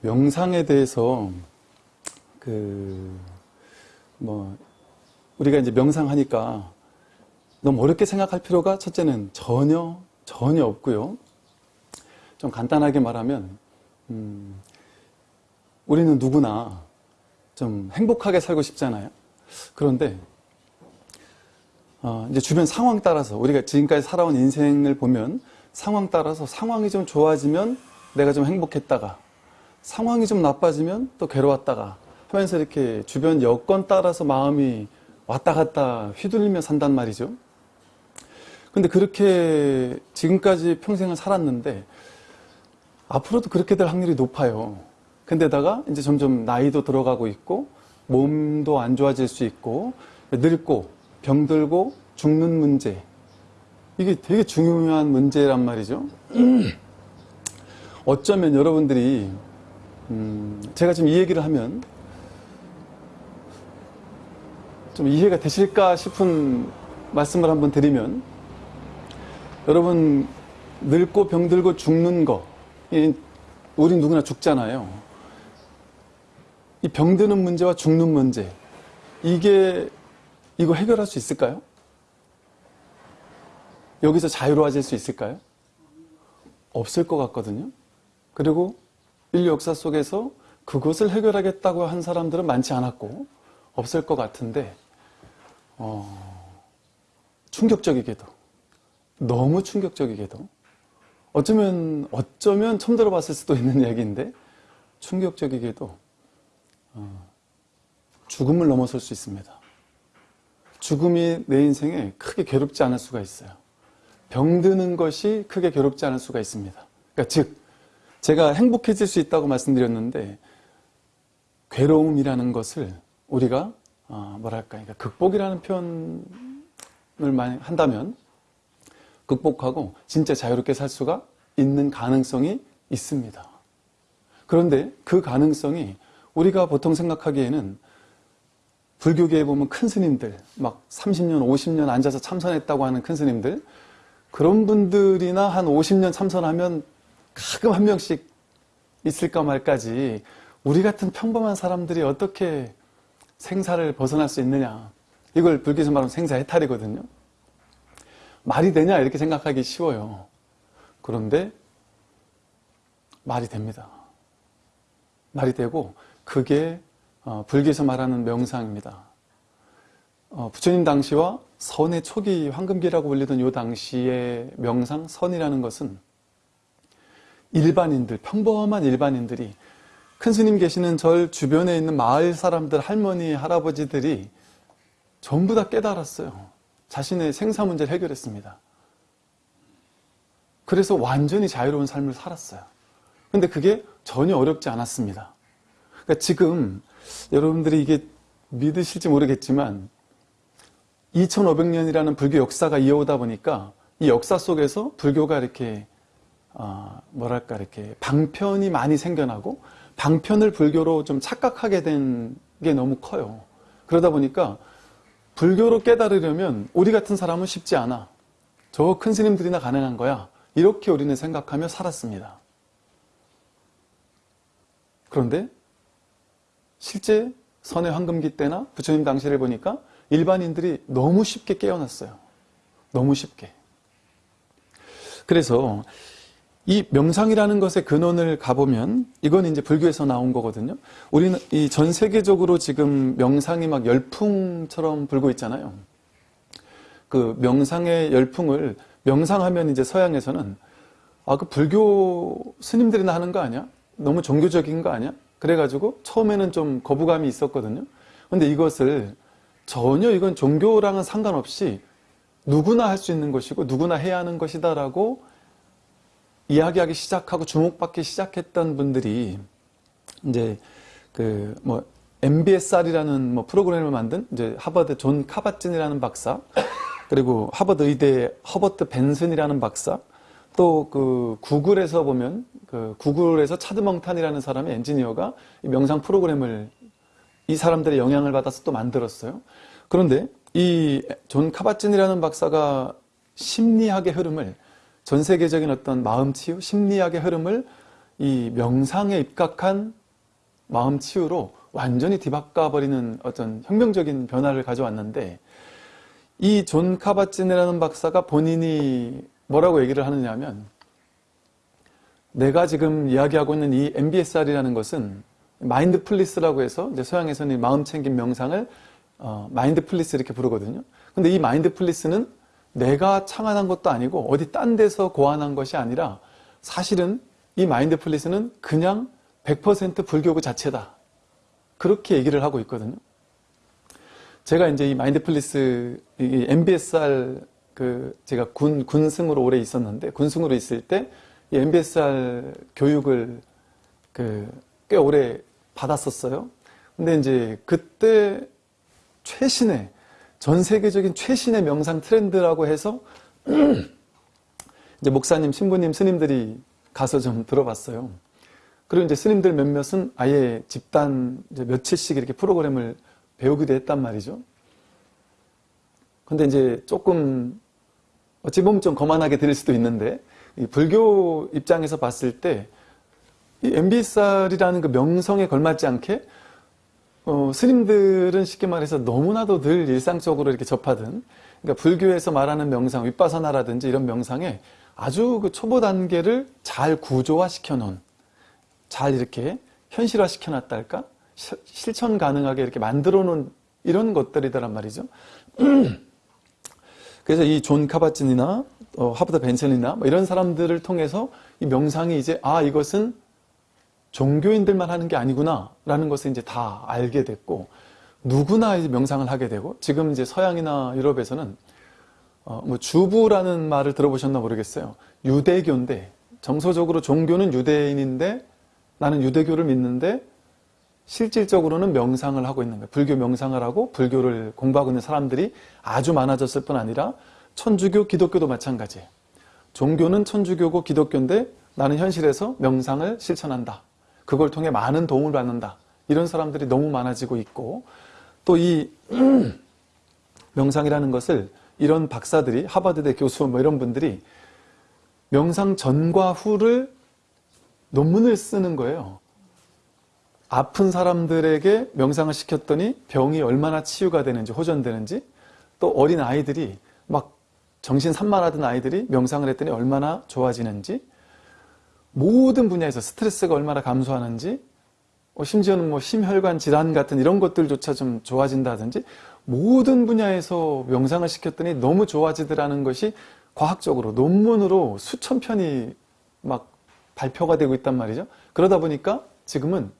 명상에 대해서 그 뭐 우리가 이제 명상하니까 너무 어렵게 생각할 필요가 첫째는 전혀 전혀 없고요. 좀 간단하게 말하면 음, 우리는 누구나 좀 행복하게 살고 싶잖아요. 그런데 어, 이제 주변 상황 따라서 우리가 지금까지 살아온 인생을 보면 상황 따라서 상황이 좀 좋아지면 내가 좀 행복했다가 상황이 좀 나빠지면 또 괴로웠다가 하면서 이렇게 주변 여건 따라서 마음이 왔다 갔다 휘둘리며 산단 말이죠. 근데 그렇게 지금까지 평생을 살았는데 앞으로도 그렇게 될 확률이 높아요. 근데다가 이제 점점 나이도 들어가고 있고 몸도 안 좋아질 수 있고 늙고 병들고 죽는 문제 이게 되게 중요한 문제란 말이죠. 어쩌면 여러분들이 음 제가 지금 이 얘기를 하면 좀 이해가 되실까 싶은 말씀을 한번 드리면 여러분 늙고 병들고 죽는 거 우리 누구나 죽잖아요. 이 병드는 문제와 죽는 문제 이게 이거 해결할 수 있을까요? 여기서 자유로워질 수 있을까요? 없을 것 같거든요. 그리고 인류 역사 속에서 그것을 해결하겠다고 한 사람들은 많지 않았고 없을 것 같은데 어, 충격적이게도 너무 충격적이게도 어쩌면 어쩌면 처음 들어봤을 수도 있는 얘기인데 충격적이게도 어, 죽음을 넘어설 수 있습니다. 죽음이 내 인생에 크게 괴롭지 않을 수가 있어요. 병드는 것이 크게 괴롭지 않을 수가 있습니다. 그러니까 즉 제가 행복해질 수 있다고 말씀드렸는데 괴로움이라는 것을 우리가 어, 뭐랄까, 그러니까 극복이라는 표현을 많이 한다면 극복하고 진짜 자유롭게 살 수가 있는 가능성이 있습니다. 그런데 그 가능성이 우리가 보통 생각하기에는 불교계에 보면 큰 스님들, 막 30년, 50년 앉아서 참선했다고 하는 큰 스님들, 그런 분들이나 한 50년 참선하면 가끔 한 명씩 있을까 말까지 우리 같은 평범한 사람들이 어떻게 생사를 벗어날 수 있느냐. 이걸 불교에서 말하면 생사해탈이거든요. 말이 되냐 이렇게 생각하기 쉬워요. 그런데 말이 됩니다. 말이 되고 그게 어, 불교에서 말하는 명상입니다. 어, 부처님 당시와 선의 초기 황금기라고 불리던 이 당시의 명상 선이라는 것은 일반인들 평범한 일반인들이 큰 스님 계시는 절 주변에 있는 마을 사람들, 할머니, 할아버지들이 전부 다 깨달았어요. 자신의 생사 문제를 해결했습니다. 그래서 완전히 자유로운 삶을 살았어요. 근데 그게 전혀 어렵지 않았습니다. 그러니까 지금 여러분들이 이게 믿으실지 모르겠지만 2500년이라는 불교 역사가 이어오다 보니까 이 역사 속에서 불교가 이렇게 어, 뭐랄까 이렇게 방편이 많이 생겨나고 방편을 불교로 좀 착각하게 된 게 너무 커요. 그러다 보니까 불교로 깨달으려면 우리 같은 사람은 쉽지 않아. 저 큰 스님들이나 가능한 거야. 이렇게 우리는 생각하며 살았습니다. 그런데 실제 선의 황금기 때나 부처님 당시를 보니까 일반인들이 너무 쉽게 깨어났어요. 너무 쉽게. 그래서 이 명상이라는 것의 근원을 가보면 이건 이제 불교에서 나온 거거든요. 우리는 이 전 세계적으로 지금 명상이 막 열풍처럼 불고 있잖아요. 그 명상의 열풍을 명상하면 이제 서양에서는 아 그 불교 스님들이나 하는 거 아니야? 너무 종교적인 거 아니야? 그래가지고 처음에는 좀 거부감이 있었거든요. 근데 이것을 전혀 이건 종교랑은 상관없이 누구나 할 수 있는 것이고 누구나 해야 하는 것이다라고 이야기하기 시작하고 주목받기 시작했던 분들이 이제 그 뭐 MBSR이라는 뭐 프로그램을 만든 이제 하버드 존 카바진이라는 박사 그리고 하버드 의대 허버트 벤슨이라는 박사 또 그 구글에서 보면 그 구글에서 차드멍탄이라는 사람의 엔지니어가 명상 프로그램을 이 사람들의 영향을 받아서 또 만들었어요. 그런데 이 존 카바진이라는 박사가 심리학의 흐름을 전 세계적인 어떤 마음 치유, 심리학의 흐름을 이 명상에 입각한 마음 치유로 완전히 뒤바꿔버리는 어떤 혁명적인 변화를 가져왔는데 이 존 카밧진이라는 박사가 본인이 뭐라고 얘기를 하느냐 하면 내가 지금 이야기하고 있는 이 MBSR이라는 것은 mindfulness라고 해서 이제 서양에서는 마음 챙김 명상을 어, mindfulness 이렇게 부르거든요. 근데 이 mindfulness는 내가 창안한 것도 아니고 어디 딴 데서 고안한 것이 아니라 사실은 이 mindfulness는 그냥 100% 불교 그 자체다. 그렇게 얘기를 하고 있거든요. 제가 이제 이 mindfulness, 이 MBSR 그 제가 군, 군승으로 오래 있었는데 군승으로 있을 때 이 MBSR 교육을 그 꽤 오래 받았었어요. 근데 이제 그때 최신의 전 세계적인 최신의 명상 트렌드라고 해서 이제 목사님, 신부님, 스님들이 가서 좀 들어봤어요. 그리고 이제 스님들 몇몇은 아예 집단 며칠씩 이렇게 프로그램을 배우기도 했단 말이죠. 근데 이제 조금 어찌 보면 좀 거만하게 들릴 수도 있는데 불교 입장에서 봤을 때 이 MBSR이라는 그 명성에 걸맞지 않게 어, 스님들은 쉽게 말해서 너무나도 늘 일상적으로 이렇게 접하던 그러니까 불교에서 말하는 명상, 위빠사나라든지 이런 명상에 아주 그 초보 단계를 잘 구조화시켜 놓은 잘 이렇게 현실화 시켜 놨다 할까? 실천 가능하게 이렇게 만들어 놓은 이런 것들이더란 말이죠. 그래서 이 존 카밧진이나 어, 하버드 벤슨이나 뭐 이런 사람들을 통해서 이 명상이 이제 아 이것은 종교인들만 하는 게 아니구나 라는 것을 이제 다 알게 됐고 누구나 이제 명상을 하게 되고 지금 이제 서양이나 유럽에서는 어, 뭐 주부라는 말을 들어보셨나 모르겠어요. 유대교인데 정서적으로 종교는 유대인인데 나는 유대교를 믿는데 실질적으로는 명상을 하고 있는 거예요. 불교 명상을 하고 불교를 공부하고 있는 사람들이 아주 많아졌을 뿐 아니라 천주교, 기독교도 마찬가지예요. 종교는 천주교고 기독교인데 나는 현실에서 명상을 실천한다. 그걸 통해 많은 도움을 받는다. 이런 사람들이 너무 많아지고 있고 또 이 명상이라는 것을 이런 박사들이 하버드대 교수 뭐 이런 분들이 명상 전과 후를 논문을 쓰는 거예요. 아픈 사람들에게 명상을 시켰더니 병이 얼마나 치유가 되는지 호전되는지 또 어린 아이들이 막 정신 산만하던 아이들이 명상을 했더니 얼마나 좋아지는지 모든 분야에서 스트레스가 얼마나 감소하는지 어, 심지어는 뭐 심혈관 질환 같은 이런 것들조차 좀 좋아진다든지 모든 분야에서 명상을 시켰더니 너무 좋아지더라는 것이 과학적으로 논문으로 수천 편이 막 발표가 되고 있단 말이죠. 그러다 보니까 지금은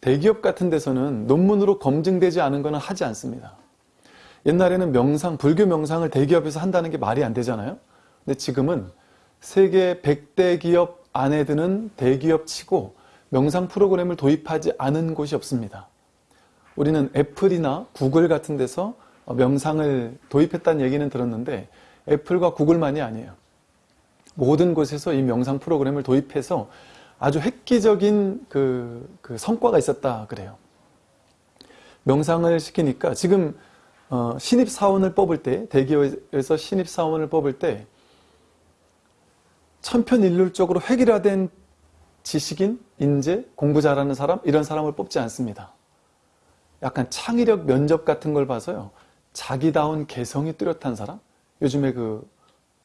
대기업 같은 데서는 논문으로 검증되지 않은 것은 하지 않습니다. 옛날에는 명상, 불교 명상을 대기업에서 한다는 게 말이 안 되잖아요. 근데 지금은 세계 100대 기업 안에 드는 대기업 치고 명상 프로그램을 도입하지 않은 곳이 없습니다. 우리는 애플이나 구글 같은 데서 명상을 도입했다는 얘기는 들었는데 애플과 구글만이 아니에요. 모든 곳에서 이 명상 프로그램을 도입해서 아주 획기적인 그, 그 성과가 있었다 그래요. 명상을 시키니까 지금 어, 신입사원을 뽑을 때 대기업에서 신입사원을 뽑을 때 천편일률적으로 획일화된 지식인, 인재, 공부 잘하는 사람 이런 사람을 뽑지 않습니다. 약간 창의력 면접 같은 걸 봐서요. 자기다운 개성이 뚜렷한 사람 요즘에 그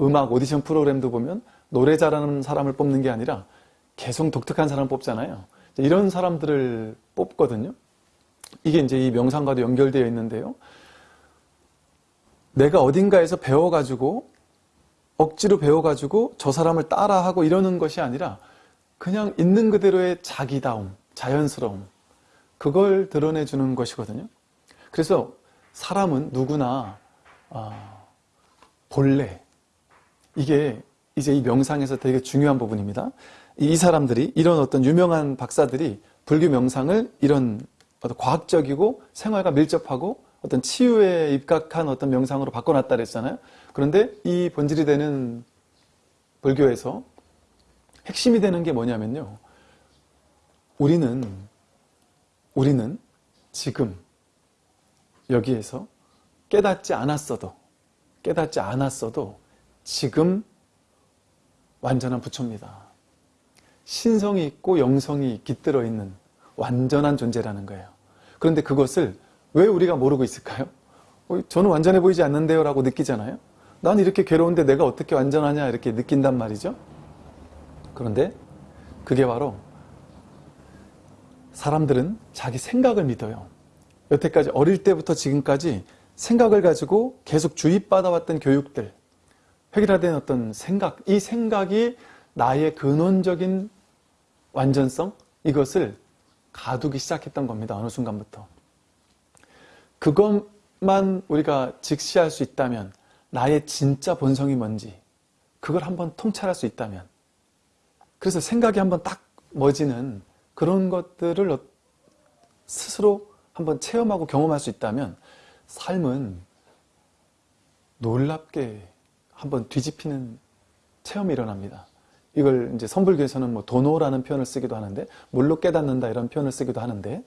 음악 오디션 프로그램도 보면 노래 잘하는 사람을 뽑는 게 아니라 개성 독특한 사람 뽑잖아요. 이런 사람들을 뽑거든요. 이게 이제 이 명상과도 연결되어 있는데요. 내가 어딘가에서 배워가지고 억지로 배워가지고 저 사람을 따라하고 이러는 것이 아니라 그냥 있는 그대로의 자기다움, 자연스러움 그걸 드러내주는 것이거든요. 그래서 사람은 누구나 어, 본래 이게 이제 이 명상에서 되게 중요한 부분입니다. 이 사람들이 이런 어떤 유명한 박사들이 불교 명상을 이런 어떤 과학적이고 생활과 밀접하고 어떤 치유에 입각한 어떤 명상으로 바꿔놨다 그랬잖아요. 그런데 이 본질이 되는 불교에서 핵심이 되는 게 뭐냐면요. 우리는 우리는 지금 여기에서 깨닫지 않았어도 깨닫지 않았어도 지금 완전한 부처입니다. 신성이 있고 영성이 깃들어 있는 완전한 존재라는 거예요. 그런데 그것을 왜 우리가 모르고 있을까요? 어, 저는 완전해 보이지 않는데요 라고 느끼잖아요. 난 이렇게 괴로운데 내가 어떻게 완전하냐 이렇게 느낀단 말이죠. 그런데 그게 바로 사람들은 자기 생각을 믿어요. 여태까지 어릴 때부터 지금까지 생각을 가지고 계속 주입받아왔던 교육들, 획일화된 어떤 생각, 이 생각이 나의 근원적인 완전성, 이것을 가두기 시작했던 겁니다. 어느 순간부터. 그것만 우리가 직시할 수 있다면, 나의 진짜 본성이 뭔지, 그걸 한번 통찰할 수 있다면, 그래서 생각이 한번 딱 멎지는 그런 것들을 어- 스스로 한번 체험하고 경험할 수 있다면, 삶은 놀랍게 한번 뒤집히는 체험이 일어납니다. 이걸 이제 선불교에서는 뭐 도노라는 표현을 쓰기도 하는데 물로 깨닫는다 이런 표현을 쓰기도 하는데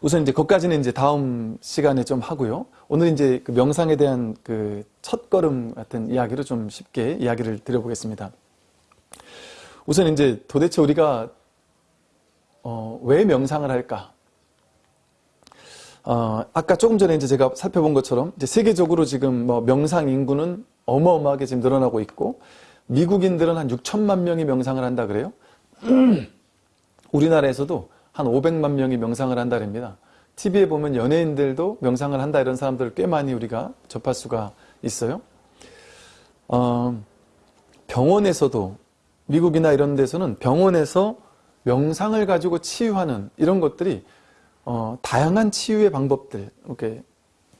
우선 이제 거기까지는 이제 다음 시간에 좀 하고요. 오늘 이제 그 명상에 대한 그 첫걸음 같은 이야기로 좀 쉽게 이야기를 드려보겠습니다. 우선 이제 도대체 우리가 어, 왜 명상을 할까? 어, 아까 조금 전에 이제 제가 살펴본 것처럼 이제 세계적으로 지금 뭐 명상 인구는 어마어마하게 지금 늘어나고 있고 미국인들은 한 6천만 명이 명상을 한다 그래요. 우리나라에서도 한 500만 명이 명상을 한다 그럽니다. TV에 보면 연예인들도 명상을 한다 이런 사람들 꽤 많이 우리가 접할 수가 있어요. 어, 병원에서도 미국이나 이런 데서는 병원에서 명상을 가지고 치유하는 이런 것들이 어, 다양한 치유의 방법들, 이렇게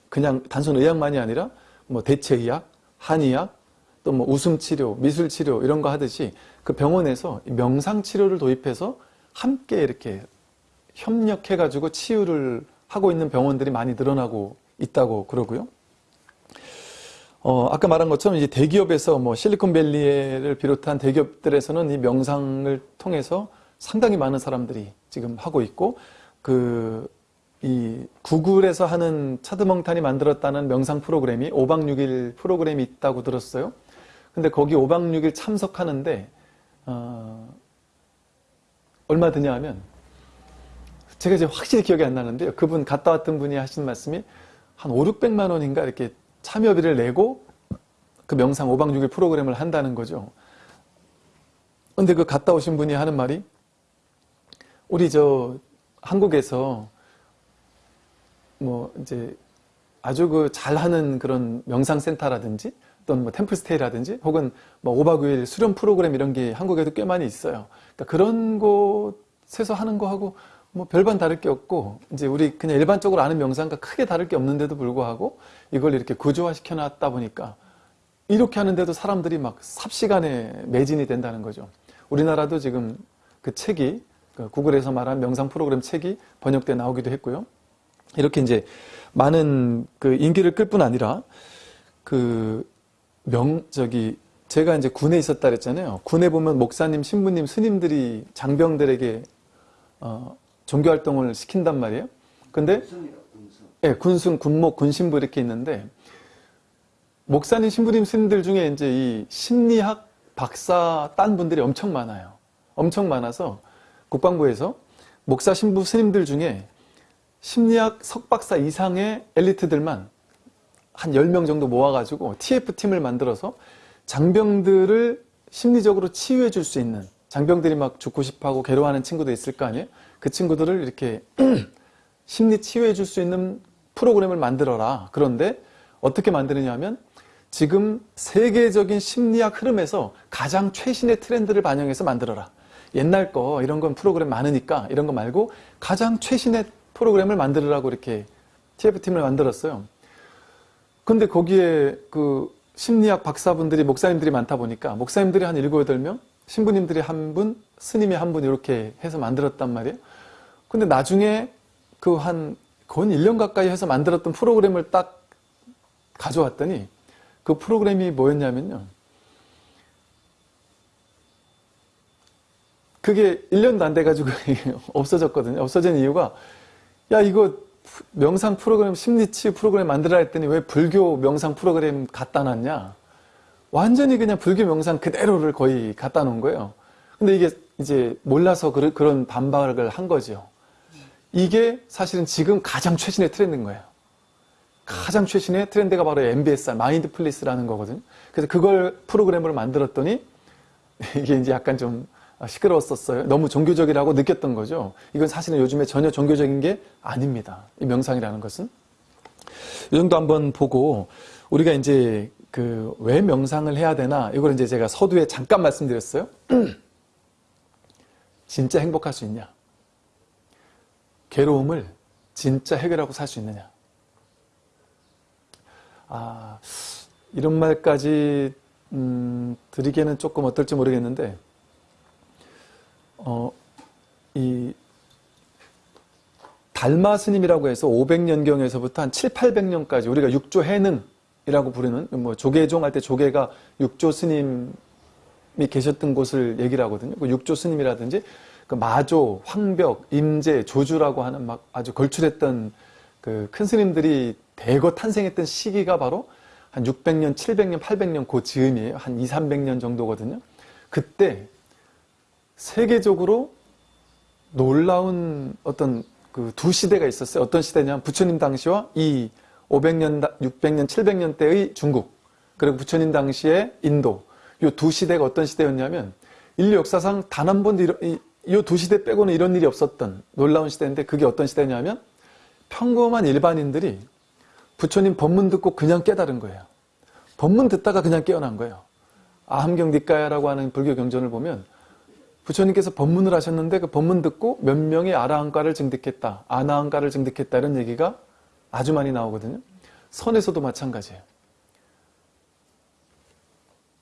그냥 단순 의학만이 아니라 뭐 대체의학, 한의학, 또 뭐 웃음 치료, 미술 치료 이런 거 하듯이 그 병원에서 명상 치료를 도입해서 함께 이렇게 협력해 가지고 치유를 하고 있는 병원들이 많이 늘어나고 있다고 그러고요. 어, 아까 말한 것처럼 이제 대기업에서 뭐 실리콘밸리를 비롯한 대기업들에서는 이 명상을 통해서 상당히 많은 사람들이 지금 하고 있고 그 이 구글에서 하는 차드멍탄이 만들었다는 명상 프로그램이 5박 6일 프로그램이 있다고 들었어요. 근데 거기 5박 6일 참석하는데 어, 얼마 드냐 하면 제가 이제 확실히 기억이 안 나는데요. 그분 갔다 왔던 분이 하신 말씀이 한 5, 600만 원인가 이렇게 참여비를 내고 그 명상 5박 6일 프로그램을 한다는 거죠. 근데 그 갔다 오신 분이 하는 말이 우리 저 한국에서 뭐 이제 아주 그 잘하는 그런 명상센터라든지 또는 뭐 템플스테이라든지 혹은 뭐 5박 5일 수련 프로그램 이런 게 한국에도 꽤 많이 있어요. 그러니까 그런 곳에서 하는 거하고 뭐 별반 다를 게 없고 이제 우리 그냥 일반적으로 아는 명상과 크게 다를 게 없는데도 불구하고 이걸 이렇게 구조화 시켜 놨다 보니까 이렇게 하는데도 사람들이 막 삽시간에 매진이 된다는 거죠. 우리나라도 지금 그 책이 그 구글에서 말한 명상 프로그램 책이 번역돼 나오기도 했고요. 이렇게 이제 많은 그 인기를 끌 뿐 아니라 그 명 저기 제가 이제 군에 있었다 그랬잖아요. 군에 보면 목사님, 신부님, 스님들이 장병들에게 어, 종교 활동을 시킨단 말이에요. 근데 예, 군승, 군목, 군신부 이렇게 있는데 목사님, 신부님, 스님들 중에 이제 이 심리학 박사 딴 분들이 엄청 많아요. 엄청 많아서 국방부에서 목사, 신부, 스님들 중에 심리학 석박사 이상의 엘리트들만 한 10명 정도 모아가지고 TF팀을 만들어서 장병들을 심리적으로 치유해 줄 수 있는 장병들이 막 죽고 싶어하고 괴로워하는 친구도 있을 거 아니에요? 그 친구들을 이렇게 심리 치유해 줄 수 있는 프로그램을 만들어라. 그런데 어떻게 만드느냐 하면 지금 세계적인 심리학 흐름에서 가장 최신의 트렌드를 반영해서 만들어라. 옛날 거 이런 건 프로그램 많으니까 이런 거 말고 가장 최신의 프로그램을 만들으라고 이렇게 TF팀을 만들었어요. 근데 거기에 그 심리학 박사분들이 목사님들이 많다 보니까 목사님들이 한 7, 8명, 신부님들이 한 분, 스님이 한 분 이렇게 해서 만들었단 말이에요. 근데 나중에 그한 거의 1년 가까이 해서 만들었던 프로그램을 딱 가져왔더니 그 프로그램이 뭐였냐면요. 그게 1년도 안 돼가지고 없어졌거든요. 없어진 이유가 야 이거 명상 프로그램 심리치유 프로그램 만들어라 했더니 왜 불교 명상 프로그램 갖다 놨냐 완전히 그냥 불교 명상 그대로를 거의 갖다 놓은 거예요. 근데 이게 이제 몰라서 그런 반박을 한 거죠. 이게 사실은 지금 가장 최신의 트렌드인 거예요. 가장 최신의 트렌드가 바로 MBSR, 마인드플리스라는 거거든요. 그래서 그걸 프로그램으로 만들었더니 이게 이제 약간 좀 시끄러웠었어요. 너무 종교적이라고 느꼈던 거죠. 이건 사실은 요즘에 전혀 종교적인 게 아닙니다. 이 명상이라는 것은. 이 정도 한번 보고 우리가 이제 그 왜 명상을 해야 되나 이걸 이제 제가 서두에 잠깐 말씀드렸어요. 진짜 행복할 수 있냐? 괴로움을 진짜 해결하고 살 수 있느냐? 아, 이런 말까지 음, 드리기에는 조금 어떨지 모르겠는데 어, 이 달마 스님이라고 해서 500년경에서부터 한 7, 800년까지 우리가 육조 해능이라고 부르는 뭐 조계종 할 때 조계가 육조 스님이 계셨던 곳을 얘기를 하거든요. 그 육조 스님이라든지 그 마조, 황벽, 임재, 조주라고 하는 막 아주 걸출했던 그 큰 스님들이 대거 탄생했던 시기가 바로 한 600년, 700년, 800년 그 즈음이에요. 한 2, 300년 정도거든요. 그때 세계적으로 놀라운 어떤 그 두 시대가 있었어요. 어떤 시대냐면 부처님 당시와 이 500년, 600년, 700년 대의 중국 그리고 부처님 당시의 인도 이두 시대가 어떤 시대였냐면 인류 역사상 단 한 번도 이두 시대 빼고는 이런 일이 없었던 놀라운 시대인데 그게 어떤 시대냐면 평범한 일반인들이 부처님 법문 듣고 그냥 깨달은 거예요. 법문 듣다가 그냥 깨어난 거예요. 아함경 닉가야라고 하는 불교 경전을 보면 부처님께서 법문을 하셨는데 그 법문 듣고 몇 명이 아라한가를 증득했다. 아나한가를 증득했다. 이런 얘기가 아주 많이 나오거든요. 선에서도 마찬가지예요.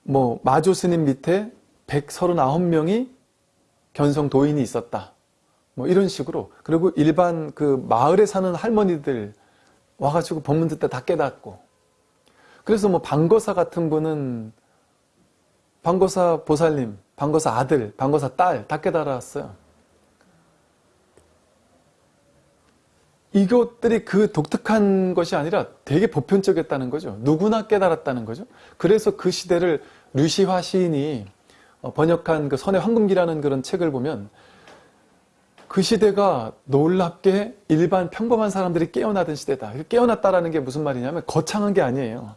뭐 마조 스님 밑에 139명이 견성 도인이 있었다. 뭐 이런 식으로 그리고 일반 그 마을에 사는 할머니들 와가지고 법문 듣다 다 깨닫고 그래서 뭐 방거사 같은 분은 방거사 보살님, 방거사 아들, 방거사 딸 다 깨달았어요. 이것들이 그 독특한 것이 아니라 되게 보편적이었다는 거죠. 누구나 깨달았다는 거죠. 그래서 그 시대를 류시화 시인이 번역한 그 선의 황금기라는 그런 책을 보면 그 시대가 놀랍게 일반 평범한 사람들이 깨어나던 시대다. 깨어났다라는 게 무슨 말이냐면 거창한 게 아니에요.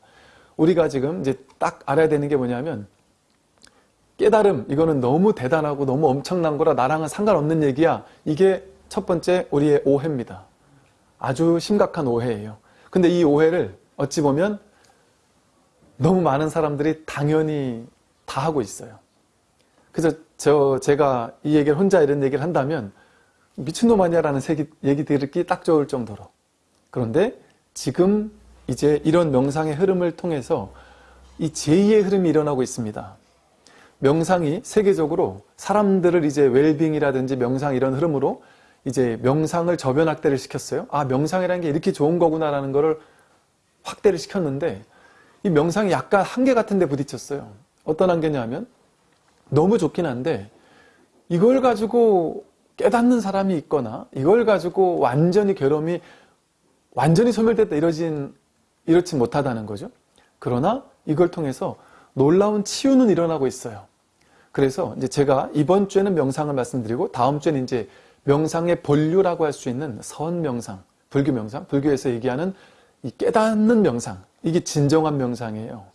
우리가 지금 이제 딱 알아야 되는 게 뭐냐면 깨달음 이거는 너무 대단하고 너무 엄청난 거라 나랑은 상관없는 얘기야. 이게 첫 번째 우리의 오해입니다. 아주 심각한 오해예요. 근데 이 오해를 어찌 보면 너무 많은 사람들이 당연히 다 하고 있어요. 그래서 저 제가 이 얘기를 혼자 이런 얘기를 한다면 미친놈 아니야라는 얘기 들을기 딱 좋을 정도로 그런데 지금 이제 이런 명상의 흐름을 통해서 이 제2의 흐름이 일어나고 있습니다. 명상이 세계적으로 사람들을 이제 웰빙이라든지 명상 이런 흐름으로 이제 명상을 저변 확대를 시켰어요. 아 명상이라는 게 이렇게 좋은 거구나라는 거를 확대를 시켰는데 이 명상이 약간 한계 같은 데 부딪혔어요. 어떤 한계냐면 너무 좋긴 한데 이걸 가지고 깨닫는 사람이 있거나 이걸 가지고 완전히 괴로움이 완전히 소멸됐다 이러진 이렇지 못하다는 거죠. 그러나 이걸 통해서 놀라운 치유는 일어나고 있어요. 그래서 이제 제가 이번 주에는 명상을 말씀드리고 다음 주에는 이제 명상의 본류라고 할 수 있는 선 명상, 불교 명상, 불교에서 얘기하는 이 깨닫는 명상, 이게 진정한 명상이에요.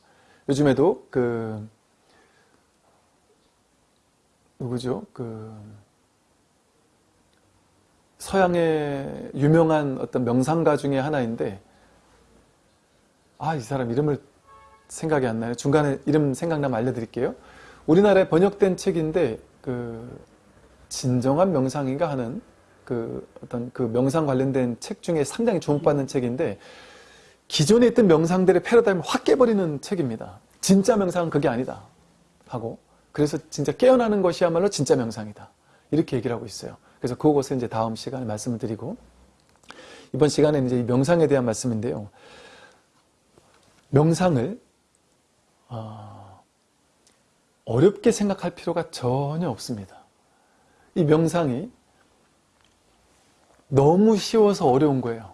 요즘에도 그 누구죠? 그 서양의 유명한 어떤 명상가 중에 하나인데 아 이 사람 이름을 생각이 안 나요. 중간에 이름 생각나면 알려드릴게요. 우리나라에 번역된 책인데 그 진정한 명상인가 하는 그 어떤 그 명상 관련된 책 중에 상당히 주목받는 책인데 기존에 있던 명상들의 패러다임을 확 깨버리는 책입니다. 진짜 명상은 그게 아니다 하고 그래서 진짜 깨어나는 것이야말로 진짜 명상이다 이렇게 얘기를 하고 있어요. 그래서 그것을 이제 다음 시간에 말씀을 드리고 이번 시간에는 이제 명상에 대한 말씀인데요. 명상을 어, 어렵게 생각할 필요가 전혀 없습니다. 이 명상이 너무 쉬워서 어려운 거예요.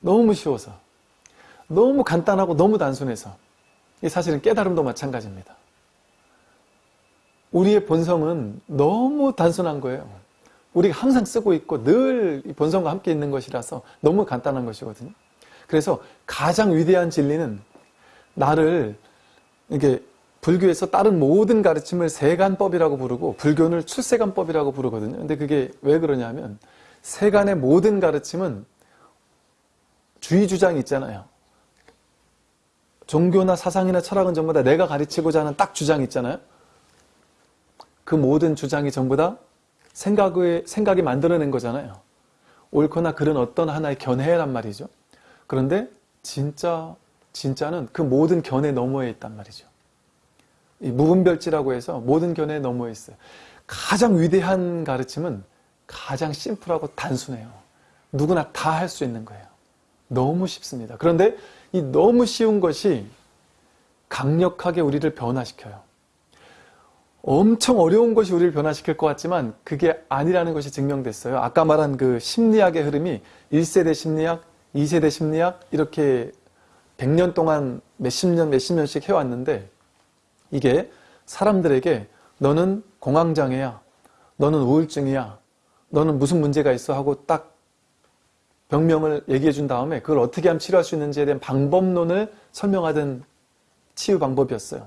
너무 쉬워서. 너무 간단하고 너무 단순해서. 이 사실은 깨달음도 마찬가지입니다. 우리의 본성은 너무 단순한 거예요. 우리가 항상 쓰고 있고 늘 본성과 함께 있는 것이라서 너무 간단한 것이거든요. 그래서 가장 위대한 진리는 나를 이게 불교에서 다른 모든 가르침을 세간법이라고 부르고 불교는 출세간법이라고 부르거든요. 근데 그게 왜 그러냐면 세간의 모든 가르침은 주의 주장이 있잖아요. 종교나 사상이나 철학은 전부 다 내가 가르치고자 하는 딱 주장이 있잖아요. 그 모든 주장이 전부 다 생각의, 생각이 만들어낸 거잖아요. 옳거나 그런 어떤 하나의 견해란 말이죠. 그런데 진짜, 진짜는 그 모든 견해 너머에 있단 말이죠. 이 무분별지라고 해서 모든 견해 너머에 있어요. 가장 위대한 가르침은 가장 심플하고 단순해요. 누구나 다 할 수 있는 거예요. 너무 쉽습니다. 그런데 이 너무 쉬운 것이 강력하게 우리를 변화시켜요. 엄청 어려운 것이 우리를 변화시킬 것 같지만 그게 아니라는 것이 증명됐어요. 아까 말한 그 심리학의 흐름이 1세대 심리학, 2세대 심리학 이렇게 100년 동안 몇십 년, 몇십 년씩 해왔는데 이게 사람들에게 너는 공황장애야, 너는 우울증이야, 너는 무슨 문제가 있어 하고 딱 병명을 얘기해 준 다음에 그걸 어떻게 하면 치료할 수 있는지에 대한 방법론을 설명하던 치유 방법이었어요.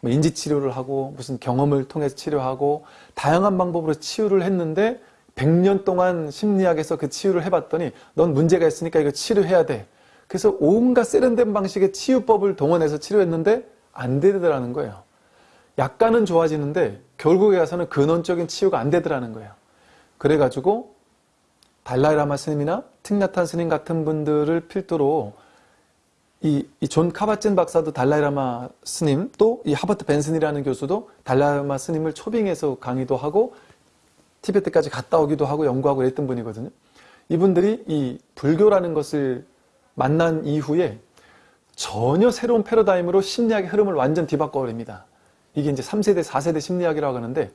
뭐 인지치료를 하고 무슨 경험을 통해서 치료하고 다양한 방법으로 치유를 했는데 100년 동안 심리학에서 그 치유를 해봤더니 넌 문제가 있으니까 이거 치료해야 돼. 그래서 온갖 세련된 방식의 치유법을 동원해서 치료했는데 안 되더라는 거예요. 약간은 좋아지는데 결국에 가서는 근원적인 치유가 안 되더라는 거예요. 그래가지고 달라이라마 스님이나 틱나탄 스님 같은 분들을 필두로 이, 이 존 카밧진 박사도 달라이라마 스님 또 이 허버트 벤슨이라는 교수도 달라이라마 스님을 초빙해서 강의도 하고 티베트까지 갔다 오기도 하고 연구하고 그랬던 분이거든요. 이분들이 이 불교라는 것을 만난 이후에 전혀 새로운 패러다임으로 심리학의 흐름을 완전 뒤바꿔버립니다. 이게 이제 3세대, 4세대 심리학이라고 하는데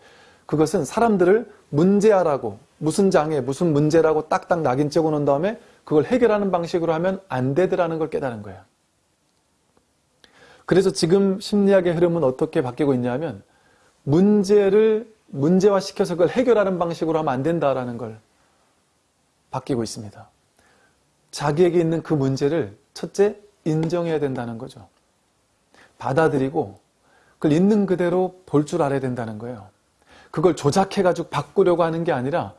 그것은 사람들을 문제아라고 무슨 장애, 무슨 문제라고 딱딱 낙인 찍어 놓은 다음에 그걸 해결하는 방식으로 하면 안 되더라는 걸 깨달은 거예요. 그래서 지금 심리학의 흐름은 어떻게 바뀌고 있냐면 문제를 문제화시켜서 그걸 해결하는 방식으로 하면 안 된다라는 걸 바뀌고 있습니다. 자기에게 있는 그 문제를 첫째 인정해야 된다는 거죠. 받아들이고 그걸 있는 그대로 볼 줄 알아야 된다는 거예요. 그걸 조작해가지고 바꾸려고 하는 게 아니라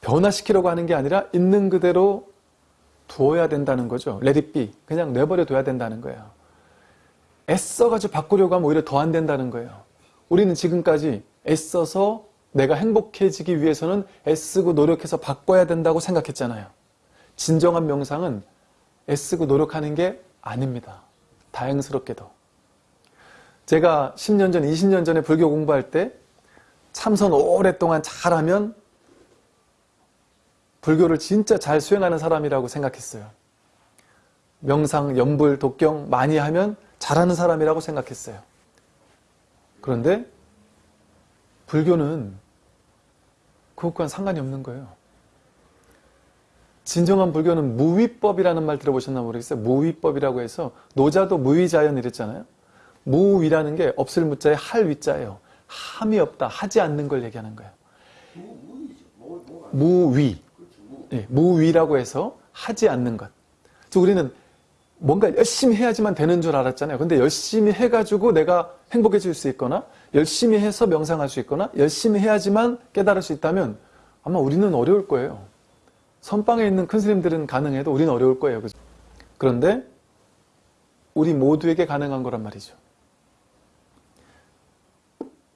변화시키려고 하는 게 아니라 있는 그대로 두어야 된다는 거죠. let it be. 그냥 내버려 둬야 된다는 거예요. 애써가지고 바꾸려고 하면 오히려 더 안 된다는 거예요. 우리는 지금까지 애써서 내가 행복해지기 위해서는 애쓰고 노력해서 바꿔야 된다고 생각했잖아요. 진정한 명상은 애쓰고 노력하는 게 아닙니다. 다행스럽게도. 제가 10년 전, 20년 전에 불교 공부할 때 참선 오랫동안 잘하면 불교를 진짜 잘 수행하는 사람이라고 생각했어요. 명상, 연불, 독경 많이 하면 잘하는 사람이라고 생각했어요. 그런데 불교는 그것과는 상관이 없는 거예요. 진정한 불교는 무위법이라는 말 들어보셨나 모르겠어요. 무위법이라고 해서 노자도 무위자연 이랬잖아요. 무위라는 게 없을 무자에 할 위자예요. 함이 없다, 하지 않는 걸 얘기하는 거예요. 무위. 네, 무위라고 해서 하지 않는 것. 우리는 뭔가 열심히 해야지만 되는 줄 알았잖아요. 근데 열심히 해가지고 내가 행복해질 수 있거나 열심히 해서 명상할 수 있거나 열심히 해야지만 깨달을 수 있다면 아마 우리는 어려울 거예요. 선방에 있는 큰 스님들은 가능해도 우리는 어려울 거예요. 그죠? 그런데 우리 모두에게 가능한 거란 말이죠.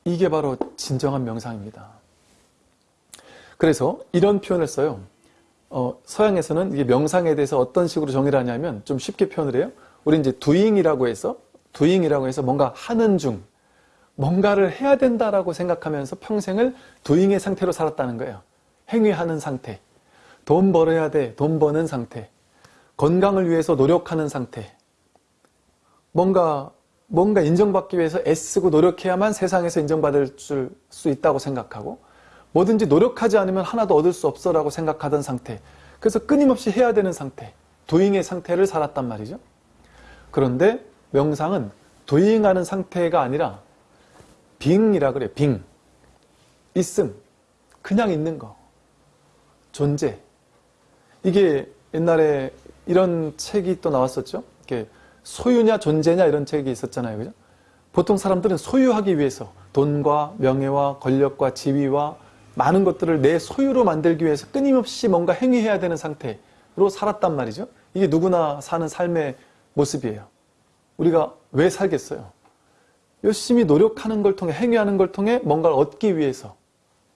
이게 바로 진정한 명상입니다. 그래서 이런 표현을 써요. 어, 서양에서는 이게 명상에 대해서 어떤 식으로 정의를 하냐면 좀 쉽게 표현을 해요. 우리 이제 doing이라고 해서 doing이라고 해서 뭔가 하는 중 뭔가를 해야 된다라고 생각하면서 평생을 doing의 상태로 살았다는 거예요. 행위하는 상태. 돈 벌어야 돼. 돈 버는 상태. 건강을 위해서 노력하는 상태. 뭔가 뭔가 인정받기 위해서 애쓰고 노력해야만 세상에서 인정받을 수 있다고 생각하고 뭐든지 노력하지 않으면 하나도 얻을 수 없어 라고 생각하던 상태. 그래서 끊임없이 해야 되는 상태. 도잉의 상태를 살았단 말이죠. 그런데 명상은 도잉하는 상태가 아니라 빙이라 그래 빙 있음 그냥 있는 거 존재 이게 옛날에 이런 책이 또 나왔었죠 이게 소유냐 존재냐 이런 책이 있었잖아요 그죠 보통 사람들은 소유하기 위해서 돈과 명예와 권력과 지위와 많은 것들을 내 소유로 만들기 위해서 끊임없이 뭔가 행위해야 되는 상태로 살았단 말이죠. 이게 누구나 사는 삶의 모습이에요. 우리가 왜 살겠어요? 열심히 노력하는 걸 통해 행위하는 걸 통해 뭔가를 얻기 위해서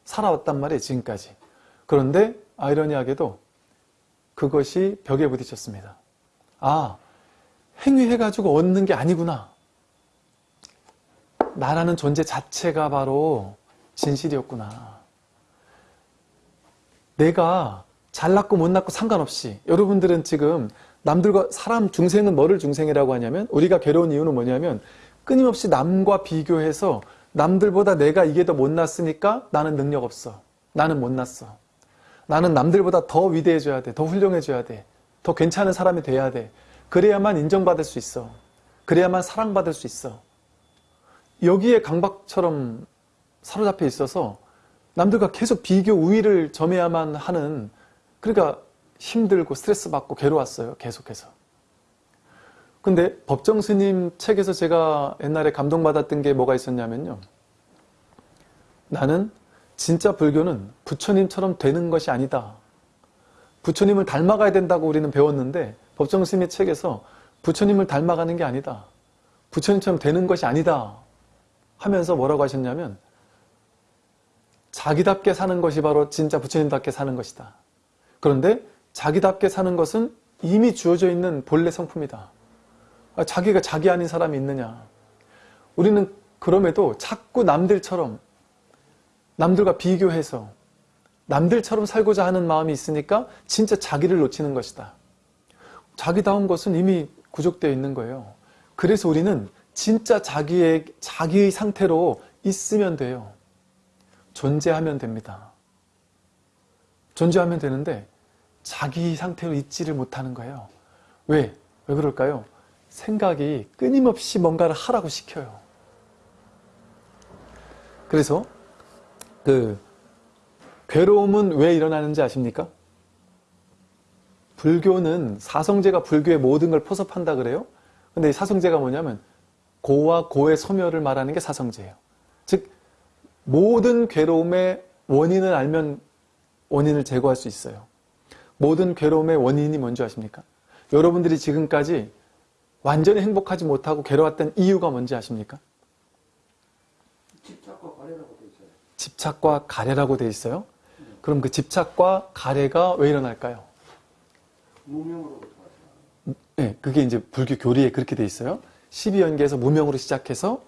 살아왔단 말이에요 지금까지. 그런데 아이러니하게도 그것이 벽에 부딪혔습니다. 아 행위해가지고 얻는 게 아니구나. 나라는 존재 자체가 바로 진실이었구나 내가 잘났고 못났고 상관없이 여러분들은 지금 남들과 사람 중생은 뭐를 중생이라고 하냐면 우리가 괴로운 이유는 뭐냐면 끊임없이 남과 비교해서 남들보다 내가 이게 더 못났으니까 나는 능력 없어. 나는 못났어. 나는 남들보다 더 위대해져야 돼. 더 훌륭해져야 돼. 더 괜찮은 사람이 돼야 돼. 그래야만 인정받을 수 있어. 그래야만 사랑받을 수 있어. 여기에 강박처럼 사로잡혀 있어서 남들과 계속 비교 우위를 점해야만 하는 그러니까 힘들고 스트레스 받고 괴로웠어요. 계속해서. 근데 법정 스님 책에서 제가 옛날에 감동받았던 게 뭐가 있었냐면요. 나는 진짜 불교는 부처님처럼 되는 것이 아니다. 부처님을 닮아가야 된다고 우리는 배웠는데 법정 스님의 책에서 부처님을 닮아가는 게 아니다. 부처님처럼 되는 것이 아니다. 하면서 뭐라고 하셨냐면 자기답게 사는 것이 바로 진짜 부처님답게 사는 것이다. 그런데 자기답게 사는 것은 이미 주어져 있는 본래 성품이다. 아, 자기가 자기 아닌 사람이 있느냐. 우리는 그럼에도 자꾸 남들처럼 남들과 비교해서 남들처럼 살고자 하는 마음이 있으니까 진짜 자기를 놓치는 것이다. 자기다운 것은 이미 구족되어 있는 거예요. 그래서 우리는 진짜 자기의, 자기의 상태로 있으면 돼요. 존재하면 됩니다. 존재하면 되는데 자기 상태로 있지를 못하는 거예요. 왜? 왜 그럴까요? 생각이 끊임없이 뭔가를 하라고 시켜요. 그래서 그 괴로움은 왜 일어나는지 아십니까? 불교는 사성제가 불교의 모든 걸 포섭한다 그래요. 근데 이 사성제가 뭐냐면 고와 고의 소멸을 말하는 게 사성제예요. 즉 모든 괴로움의 원인을 알면 원인을 제거할 수 있어요. 모든 괴로움의 원인이 뭔지 아십니까? 여러분들이 지금까지 완전히 행복하지 못하고 괴로웠던 이유가 뭔지 아십니까? 집착과 가래라고 돼 있어요. 집착과 가래라고 돼 있어요. 그럼 그 집착과 가래가 왜 일어날까요? 무명으로부터 왔어요. 네, 그게 이제 불교 교리에 그렇게 돼 있어요. 12연계에서 무명으로 시작해서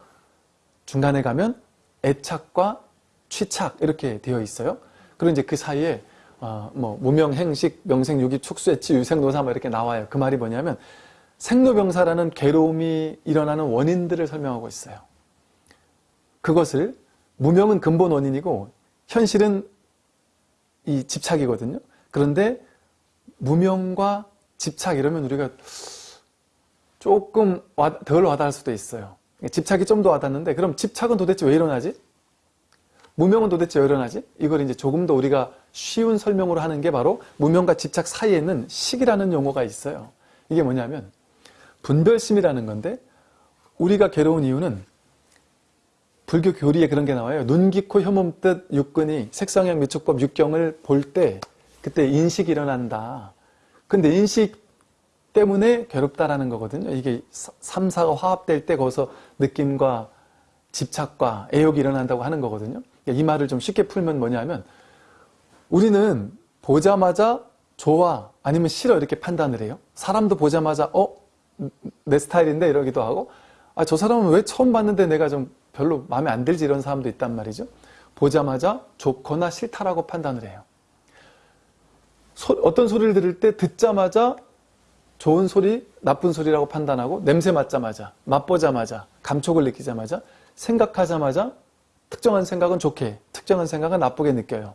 중간에 가면 애착과 취착 이렇게 되어 있어요. 그리고 이제 그 사이에 어, 뭐 무명, 행식, 명생, 유기, 축수, 애치, 유생, 노사 뭐 이렇게 나와요. 그 말이 뭐냐면 생로병사라는 괴로움이 일어나는 원인들을 설명하고 있어요. 그것을 무명은 근본 원인이고 현실은 이 집착이거든요. 그런데 무명과 집착 이러면 우리가 조금 덜 와닿을 수도 있어요. 집착이 좀 더 와닿는데 그럼 집착은 도대체 왜 일어나지? 무명은 도대체 왜 일어나지? 이걸 이제 조금 더 우리가 쉬운 설명으로 하는 게 바로 무명과 집착 사이에는 식이라는 용어가 있어요. 이게 뭐냐면 분별심이라는 건데 우리가 괴로운 이유는 불교 교리에 그런 게 나와요. 눈, 귀, 코, 혀몸, 뜻, 육근이 색상형, 미축법, 육경을 볼 때 그때 인식이 일어난다. 근데 인식 때문에 괴롭다라는 거거든요. 이게 3, 4가 화합될 때 거기서 느낌과 집착과 애욕이 일어난다고 하는 거거든요. 이 말을 좀 쉽게 풀면 뭐냐면 우리는 보자마자 좋아 아니면 싫어 이렇게 판단을 해요. 사람도 보자마자 어? 내 스타일인데 이러기도 하고 아, 저 사람은 왜 처음 봤는데 내가 좀 별로 마음에 안 들지 이런 사람도 있단 말이죠. 보자마자 좋거나 싫다라고 판단을 해요. 소, 어떤 소리를 들을 때 듣자마자 좋은 소리, 나쁜 소리라고 판단하고 냄새 맡자마자, 맛보자마자, 감촉을 느끼자마자, 생각하자마자 특정한 생각은 좋게, 특정한 생각은 나쁘게 느껴요.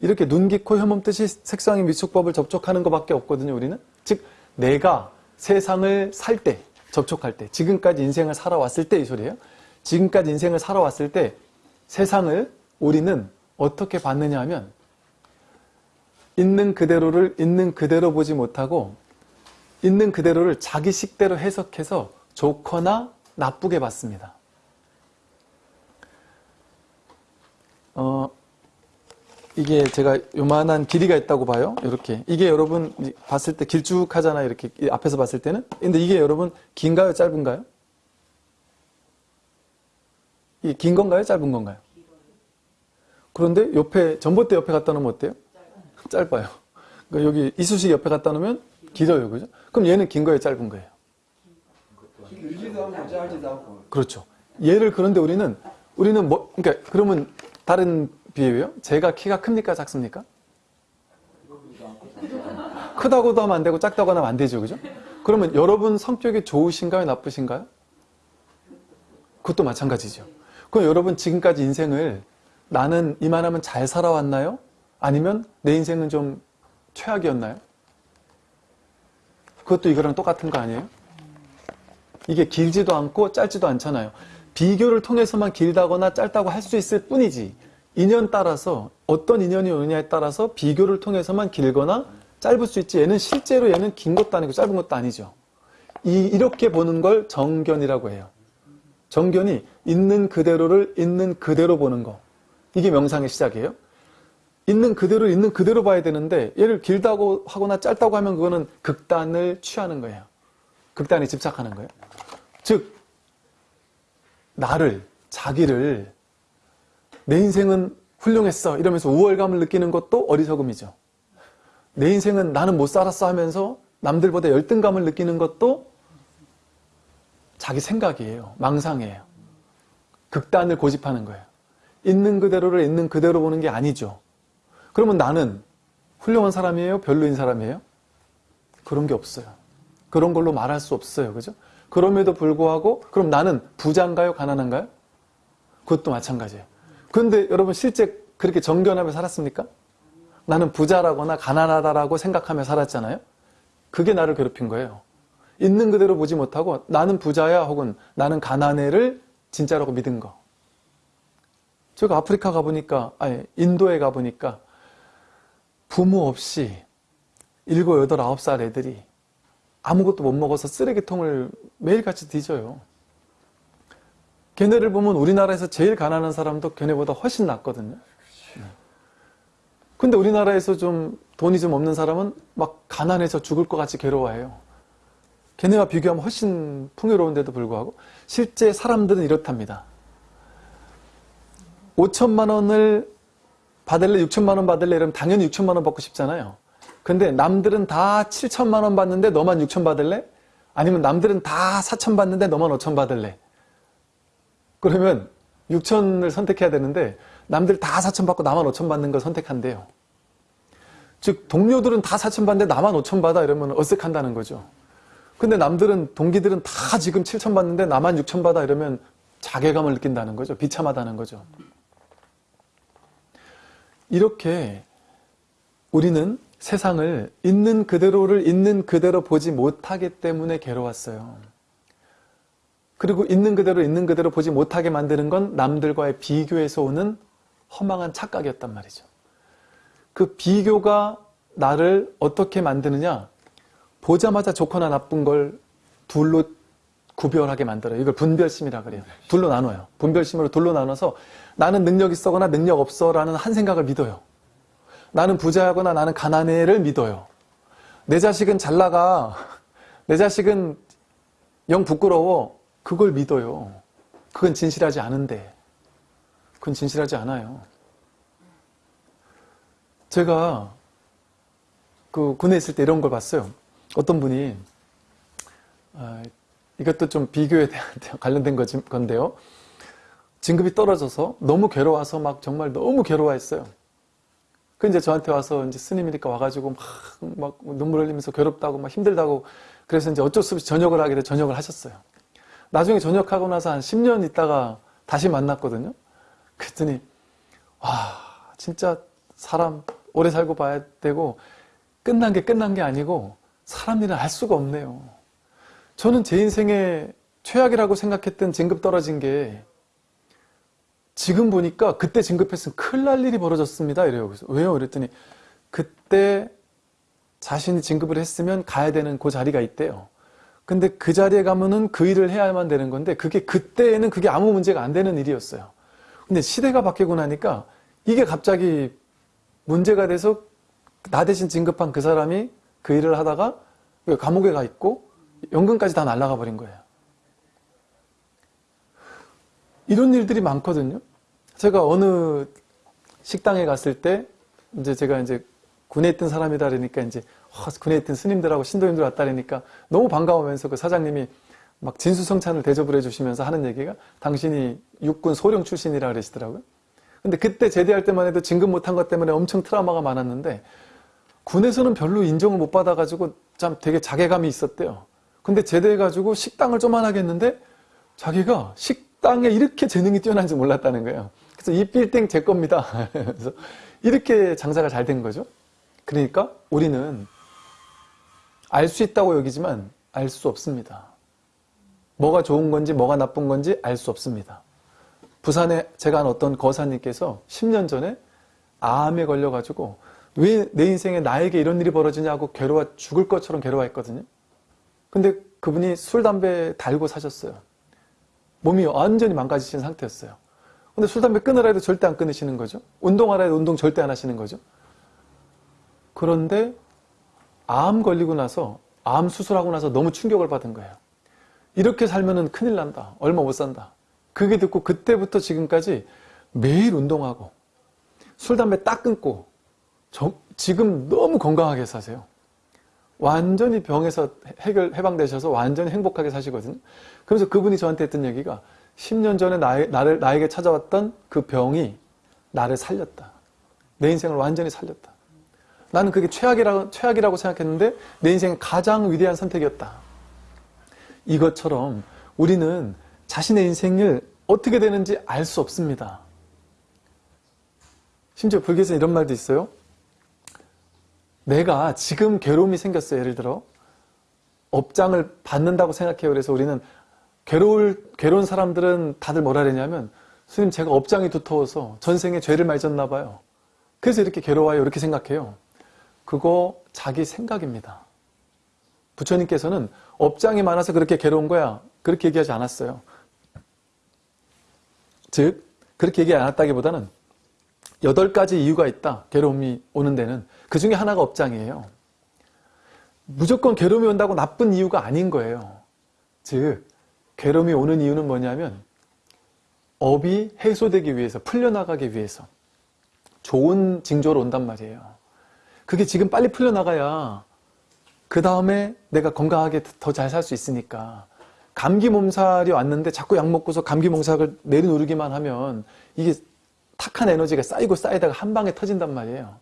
이렇게 눈, 귀, 코, 혀몸 뜻이 색상의 미축법을 접촉하는 것밖에 없거든요, 우리는. 즉, 내가 세상을 살 때, 접촉할 때, 지금까지 인생을 살아왔을 때 이 소리예요. 지금까지 인생을 살아왔을 때 세상을 우리는 어떻게 봤느냐 하면 있는 그대로를 있는 그대로 보지 못하고 있는 그대로를 자기 식대로 해석해서 좋거나 나쁘게 봤습니다. 어, 이게 제가 요만한 길이가 있다고 봐요. 이렇게. 이게 여러분 봤을 때 길쭉하잖아요. 이렇게 앞에서 봤을 때는. 근데 이게 여러분 긴가요? 짧은가요? 이긴 건가요? 짧은 건가요? 그런데 옆에 전봇대 옆에 갖다 놓으면 어때요? 짧아요. 그러니까 여기 이쑤시개 옆에 갖다 놓으면 길어요. 그죠? 그럼 얘는 긴 거예요? 짧은 거예요? 길지도 않고 짧지도 않고. 그렇죠. 얘를 그런데 우리는 우리는 뭐 그러니까 그러면 다른 비유예요? 제가 키가 큽니까 작습니까? 크다고도 하면 안 되고 작다고 하면 안 되죠, 그죠? 그러면 여러분 성격이 좋으신가요, 나쁘신가요? 그것도 마찬가지죠. 그럼 여러분 지금까지 인생을 나는 이만하면 잘 살아왔나요? 아니면 내 인생은 좀 최악이었나요? 그것도 이거랑 똑같은 거 아니에요? 이게 길지도 않고 짧지도 않잖아요. 비교를 통해서만 길다거나 짧다고 할 수 있을 뿐이지 인연 따라서 어떤 인연이 오느냐에 따라서 비교를 통해서만 길거나 짧을 수 있지 얘는 실제로 얘는 긴 것도 아니고 짧은 것도 아니죠. 이, 이렇게 보는 걸 정견이라고 해요. 정견이 있는 그대로를 있는 그대로 보는 거. 이게 명상의 시작이에요. 있는 그대로 있는 그대로 봐야 되는데 얘를 길다고 하거나 짧다고 하면 그거는 극단을 취하는 거예요. 극단에 집착하는 거예요. 즉 나를 자기를 내 인생은 훌륭했어 이러면서 우월감을 느끼는 것도 어리석음이죠. 내 인생은 나는 못 살았어 하면서 남들보다 열등감을 느끼는 것도 자기 생각이에요. 망상이에요. 극단을 고집하는 거예요. 있는 그대로를 있는 그대로 보는 게 아니죠. 그러면 나는 훌륭한 사람이에요? 별로인 사람이에요? 그런 게 없어요. 그런 걸로 말할 수 없어요. 그죠? 그럼에도 불구하고 그럼 나는 부자인가요? 가난한가요? 그것도 마찬가지예요. 그런데 여러분 실제 그렇게 정견하며 살았습니까? 나는 부자라거나 가난하다라고 생각하며 살았잖아요. 그게 나를 괴롭힌 거예요. 있는 그대로 보지 못하고 나는 부자야 혹은 나는 가난해를 진짜라고 믿은 거. 제가 아프리카 가보니까 아니 인도에 가보니까 부모 없이 일곱, 여덟, 아홉 살 애들이 아무것도 못 먹어서 쓰레기통을 매일같이 뒤져요. 걔네를 보면 우리나라에서 제일 가난한 사람도 걔네보다 훨씬 낫거든요. 근데 우리나라에서 좀 돈이 좀 없는 사람은 막 가난해서 죽을 것 같이 괴로워해요. 걔네와 비교하면 훨씬 풍요로운데도 불구하고 실제 사람들은 이렇답니다. 5천만 원을 받을래 6천만 원 받을래 이러면 당연히 6천만 원 받고 싶잖아요. 근데 남들은 다 7천만 원 받는데 너만 6천 받을래? 아니면 남들은 다 4천 받는데 너만 5천 받을래? 그러면 6천을 선택해야 되는데 남들 다 4천 받고 나만 5천 받는 걸 선택한대요. 즉 동료들은 다 4천 받는데 나만 5천 받아 이러면 어색한다는 거죠. 근데 남들은 동기들은 다 지금 7천 받는데 나만 6천 받아 이러면 자괴감을 느낀다는 거죠. 비참하다는 거죠. 이렇게 우리는 세상을 있는 그대로를 있는 그대로 보지 못하기 때문에 괴로웠어요. 그리고 있는 그대로 있는 그대로 보지 못하게 만드는 건 남들과의 비교에서 오는 허망한 착각이었단 말이죠. 그 비교가 나를 어떻게 만드느냐? 보자마자 좋거나 나쁜 걸 둘로 구별하게 만들어요. 이걸 분별심이라 그래요. 둘로 나눠요. 분별심으로 둘로 나눠서 나는 능력 있어거나 능력 없어라는 한 생각을 믿어요. 나는 부자거나 나는 가난해를 믿어요. 내 자식은 잘 나가. 내 자식은 영 부끄러워. 그걸 믿어요. 그건 진실하지 않은데. 그건 진실하지 않아요. 제가 그 군에 있을 때 이런 걸 봤어요. 어떤 분이 아, 이것도 좀 비교에 대한 관련된 건데요. 진급이 떨어져서 너무 괴로워서 막 정말 너무 괴로워했어요. 그 이제 저한테 와서 이제 스님이니까 와가지고 막, 막 눈물 흘리면서 괴롭다고 막 힘들다고 그래서 이제 어쩔 수 없이 전역을 하게 돼 전역을 하셨어요. 나중에 전역하고 나서 한 10년 있다가 다시 만났거든요. 그랬더니 와 진짜 사람 오래 살고 봐야 되고 끝난 게 끝난 게 아니고 사람 일은 할 수가 없네요. 저는 제 인생의 최악이라고 생각했던 진급 떨어진 게 지금 보니까 그때 진급했으면 큰일 날 일이 벌어졌습니다. 이래요. 그래서 왜요? 그랬더니 그때 자신이 진급을 했으면 가야 되는 그 자리가 있대요. 근데 그 자리에 가면은 그 일을 해야만 되는 건데 그게 그때에는 그게 아무 문제가 안 되는 일이었어요. 근데 시대가 바뀌고 나니까 이게 갑자기 문제가 돼서 나 대신 진급한 그 사람이 그 일을 하다가 감옥에 가 있고 연금까지 다 날아가 버린 거예요. 이런 일들이 많거든요. 제가 어느 식당에 갔을 때 이제 제가 이제 군에 있던 사람이다 그러니까 이제 어, 군에 있던 스님들하고 신도님들 왔다 그러니까 너무 반가우면서 그 사장님이 막 진수성찬을 대접을 해주시면서 하는 얘기가 당신이 육군 소령 출신이라 그러시더라고요. 근데 그때 제대할 때만 해도 진급 못한 것 때문에 엄청 트라우마가 많았는데 군에서는 별로 인정을 못 받아가지고 참 되게 자괴감이 있었대요. 근데 제대해가지고 식당을 좀만하게 했는데 자기가 식당에 이렇게 재능이 뛰어난지 몰랐다는 거예요. 그래서 이 빌딩 제 겁니다. 그래서 이렇게 장사가 잘 된 거죠. 그러니까 우리는 알 수 있다고 여기지만 알 수 없습니다. 뭐가 좋은 건지 뭐가 나쁜 건지 알 수 없습니다. 부산에 제가 한 어떤 거사님께서 10년 전에 암에 걸려가지고 왜 내 인생에 나에게 이런 일이 벌어지냐고 괴로워 죽을 것처럼 괴로워했거든요. 근데 그분이 술, 담배 달고 사셨어요. 몸이 완전히 망가지신 상태였어요. 근데 술, 담배 끊으라 해도 절대 안 끊으시는 거죠. 운동하라 해도 운동 절대 안 하시는 거죠. 그런데 암 걸리고 나서 암 수술하고 나서 너무 충격을 받은 거예요. 이렇게 살면은 큰일 난다. 얼마 못 산다. 그게 듣고 그때부터 지금까지 매일 운동하고 술, 담배 딱 끊고 저- 지금 너무 건강하게 사세요. 완전히 병에서 해결, 해방되셔서 완전히 행복하게 사시거든요. 그래서 그분이 저한테 했던 얘기가 10년 전에 나에, 나를, 나에게 찾아왔던 그 병이 나를 살렸다. 내 인생을 완전히 살렸다. 나는 그게 최악이라고, 최악이라고 생각했는데 내 인생 가장 위대한 선택이었다. 이것처럼 우리는 자신의 인생을 어떻게 되는지 알 수 없습니다. 심지어 불교에서 이런 말도 있어요. 내가 지금 괴로움이 생겼어요. 예를 들어 업장을 받는다고 생각해요. 그래서 우리는 괴로울 괴로운 사람들은 다들 뭐라 그러냐면 스님 제가 업장이 두터워서 전생에 죄를 많이 졌나 봐요. 그래서 이렇게 괴로워요. 이렇게 생각해요. 그거 자기 생각입니다. 부처님께서는 업장이 많아서 그렇게 괴로운 거야. 그렇게 얘기하지 않았어요. 즉 그렇게 얘기 안 했다기보다는 여덟 가지 이유가 있다. 괴로움이 오는 데는 그 중에 하나가 업장이에요. 무조건 괴로움이 온다고 나쁜 이유가 아닌 거예요. 즉 괴로움이 오는 이유는 뭐냐면 업이 해소되기 위해서 풀려나가기 위해서 좋은 징조로 온단 말이에요. 그게 지금 빨리 풀려나가야 그 다음에 내가 건강하게 더 잘 살 수 있으니까 감기 몸살이 왔는데 자꾸 약 먹고서 감기 몸살을 내려누르기만 하면 이게 탁한 에너지가 쌓이고 쌓이다가 한 방에 터진단 말이에요.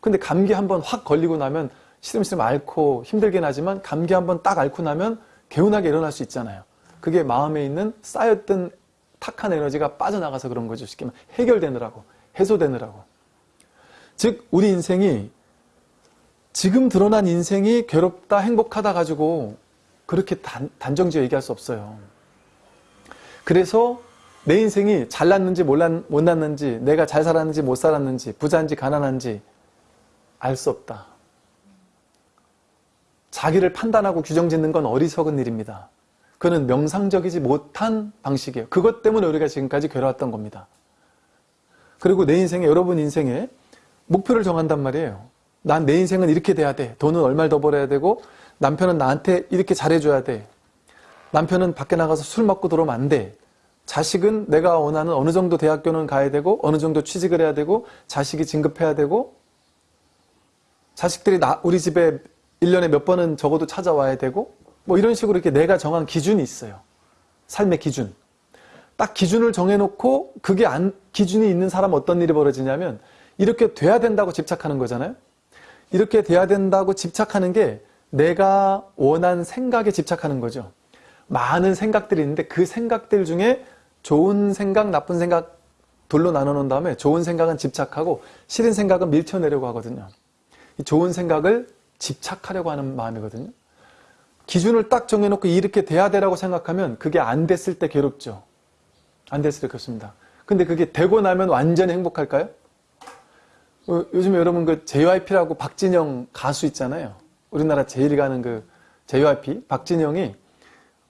근데 감기 한번 확 걸리고 나면 시름시름 앓고 힘들긴 하지만 감기 한번 딱 앓고 나면 개운하게 일어날 수 있잖아요. 그게 마음에 있는 쌓였던 탁한 에너지가 빠져나가서 그런 거죠. 쉽게 말하면 해결되느라고, 해소되느라고. 즉, 우리 인생이 지금 드러난 인생이 괴롭다, 행복하다 가지고 그렇게 단, 단정지어 얘기할 수 없어요. 그래서 내 인생이 잘났는지 몰랐, 못났는지, 내가 잘 살았는지 못 살았는지, 부자인지 가난한지 알 수 없다. 자기를 판단하고 규정 짓는 건 어리석은 일입니다. 그는 명상적이지 못한 방식이에요. 그것 때문에 우리가 지금까지 괴로웠던 겁니다. 그리고 내 인생에, 여러분 인생에 목표를 정한단 말이에요. 난 내 인생은 이렇게 돼야 돼. 돈은 얼마를 더 벌어야 되고, 남편은 나한테 이렇게 잘해줘야 돼. 남편은 밖에 나가서 술 먹고 들어오면 안 돼. 자식은 내가 원하는 어느 정도 대학교는 가야 되고, 어느 정도 취직을 해야 되고, 자식이 진급해야 되고, 자식들이 나, 우리 집에 1년에 몇 번은 적어도 찾아와야 되고, 뭐 이런 식으로 이렇게 내가 정한 기준이 있어요. 삶의 기준. 딱 기준을 정해놓고 그게 안, 기준이 있는 사람 어떤 일이 벌어지냐면 이렇게 돼야 된다고 집착하는 거잖아요. 이렇게 돼야 된다고 집착하는 게 내가 원한 생각에 집착하는 거죠. 많은 생각들이 있는데 그 생각들 중에 좋은 생각, 나쁜 생각 돌로 나눠 놓은 다음에 좋은 생각은 집착하고 싫은 생각은 밀쳐내려고 하거든요. 이 좋은 생각을 집착하려고 하는 마음이거든요. 기준을 딱 정해놓고 이렇게 돼야 되라고 생각하면 그게 안 됐을 때 괴롭죠. 안 됐을 때 괴롭습니다. 근데 그게 되고 나면 완전히 행복할까요? 어, 요즘에 여러분 그 JYP라고 박진영 가수 있잖아요. 우리나라 제일 가는 그 JYP 박진영이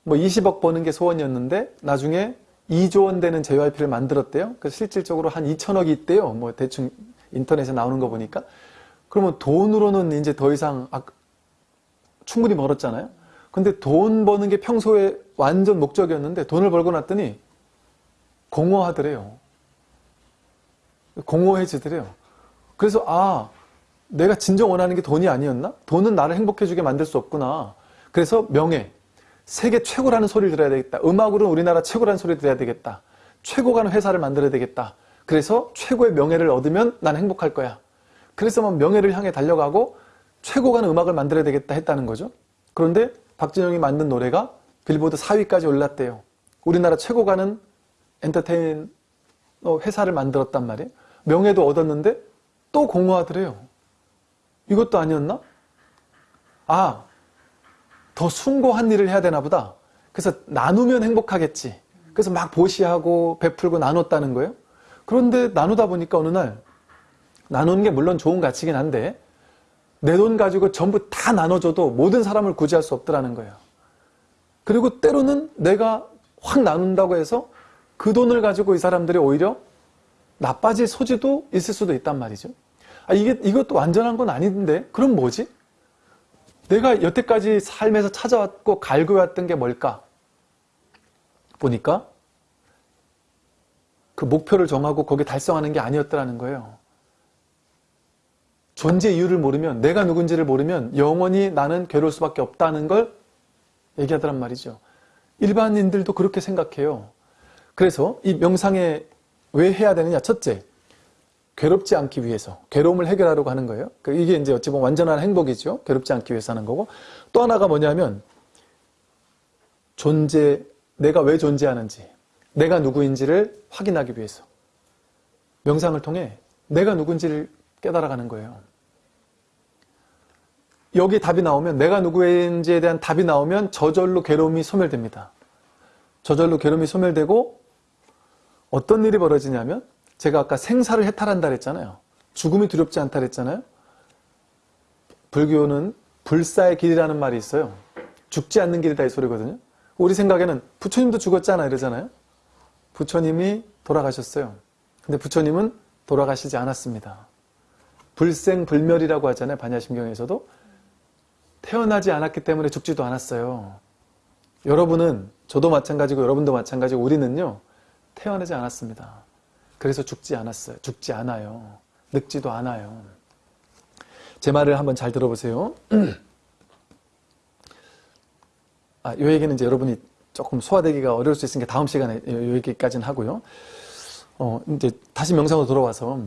뭐 20억 버는 게 소원이었는데 나중에 2조 원 되는 JYP를 만들었대요. 그 실질적으로 한 2천억이 있대요. 뭐 대충 인터넷에 나오는 거 보니까. 그러면 돈으로는 이제 더 이상 아, 충분히 벌었잖아요. 근데 돈 버는 게 평소에 완전 목적이었는데 돈을 벌고 났더니 공허하더래요. 공허해지더래요. 그래서 아 내가 진정 원하는 게 돈이 아니었나? 돈은 나를 행복해지게 만들 수 없구나. 그래서 명예, 세계 최고라는 소리를 들어야 되겠다. 음악으로는 우리나라 최고라는 소리를 들어야 되겠다. 최고가는 회사를 만들어야 되겠다. 그래서 최고의 명예를 얻으면 난 행복할 거야. 그래서 막 명예를 향해 달려가고 최고가는 음악을 만들어야 되겠다 했다는 거죠. 그런데 박진영이 만든 노래가 빌보드 4위까지 올랐대요. 우리나라 최고가는 엔터테인 회사를 만들었단 말이에요. 명예도 얻었는데 또 공허하더래요. 이것도 아니었나? 아, 더 숭고한 일을 해야 되나 보다. 그래서 나누면 행복하겠지. 그래서 막 보시하고 베풀고 나눴다는 거예요. 그런데 나누다 보니까 어느 날 나누는 게 물론 좋은 가치긴 한데 내 돈 가지고 전부 다 나눠줘도 모든 사람을 구제할 수 없더라는 거예요. 그리고 때로는 내가 확 나눈다고 해서 그 돈을 가지고 이 사람들이 오히려 나빠질 소지도 있을 수도 있단 말이죠. 아, 이게, 이것도 완전한 건 아닌데, 그럼 뭐지? 내가 여태까지 삶에서 찾아왔고 갈구해왔던 게 뭘까? 보니까 그 목표를 정하고 거기 달성하는 게 아니었더라는 거예요. 존재 이유를 모르면, 내가 누군지를 모르면 영원히 나는 괴로울 수밖에 없다는 걸 얘기하더란 말이죠. 일반인들도 그렇게 생각해요. 그래서 이 명상에 왜 해야 되느냐? 첫째, 괴롭지 않기 위해서 괴로움을 해결하려고 하는 거예요. 그 이게 이제 어찌 보면 완전한 행복이죠. 괴롭지 않기 위해서 하는 거고 또 하나가 뭐냐면 존재 내가 왜 존재하는지 내가 누구인지를 확인하기 위해서 명상을 통해 내가 누군지를 깨달아가는 거예요. 여기 답이 나오면 내가 누구인지에 대한 답이 나오면 저절로 괴로움이 소멸됩니다. 저절로 괴로움이 소멸되고 어떤 일이 벌어지냐면 제가 아까 생사를 해탈한다 그랬잖아요. 죽음이 두렵지 않다 그랬잖아요. 불교는 불사의 길이라는 말이 있어요. 죽지 않는 길이다 이 소리거든요. 우리 생각에는 부처님도 죽었잖아 이러잖아요. 부처님이 돌아가셨어요. 근데 부처님은 돌아가시지 않았습니다. 불생불멸이라고 하잖아요. 반야심경에서도. 태어나지 않았기 때문에 죽지도 않았어요. 여러분은 저도 마찬가지고 여러분도 마찬가지고 우리는요. 태어나지 않았습니다. 그래서 죽지 않았어요. 죽지 않아요. 늙지도 않아요. 제 말을 한번 잘 들어보세요. 아, 이 얘기는 이제 여러분이 조금 소화되기가 어려울 수 있으니까 다음 시간에 이 얘기까지는 하고요. 어, 이제 다시 명상으로 돌아와서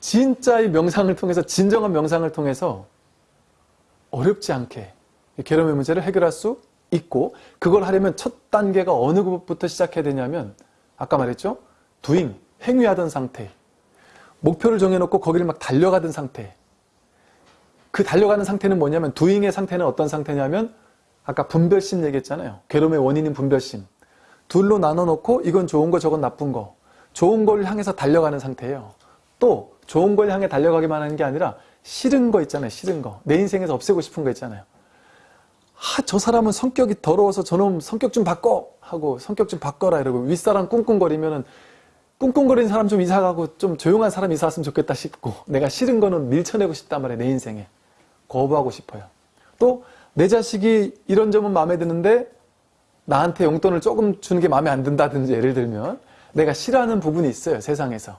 진짜의 명상을 통해서 진정한 명상을 통해서 어렵지 않게 괴로움의 문제를 해결할 수 있고 그걸 하려면 첫 단계가 어느 것부터 시작해야 되냐면 아까 말했죠? 두잉, 행위하던 상태. 목표를 정해놓고 거기를 막 달려가던 상태. 그 달려가는 상태는 뭐냐면 두잉의 상태는 어떤 상태냐면 아까 분별심 얘기했잖아요. 괴로움의 원인인 분별심. 둘로 나눠놓고 이건 좋은 거 저건 나쁜 거. 좋은 걸 향해서 달려가는 상태예요. 또 좋은 걸 향해 달려가기만 하는 게 아니라 싫은 거 있잖아요. 싫은 거. 내 인생에서 없애고 싶은 거 있잖아요. 아, 저 사람은 성격이 더러워서 저놈 성격 좀 바꿔! 하고 성격 좀 바꿔라 이러고 윗사람 꿍꿍거리면은 꿍꿍거리는 사람 좀 이사 가고 좀 조용한 사람 이사 왔으면 좋겠다 싶고 내가 싫은 거는 밀쳐내고 싶단 말이에요. 내 인생에. 거부하고 싶어요. 또 내 자식이 이런 점은 마음에 드는데 나한테 용돈을 조금 주는 게 마음에 안 든다든지 예를 들면 내가 싫어하는 부분이 있어요. 세상에서.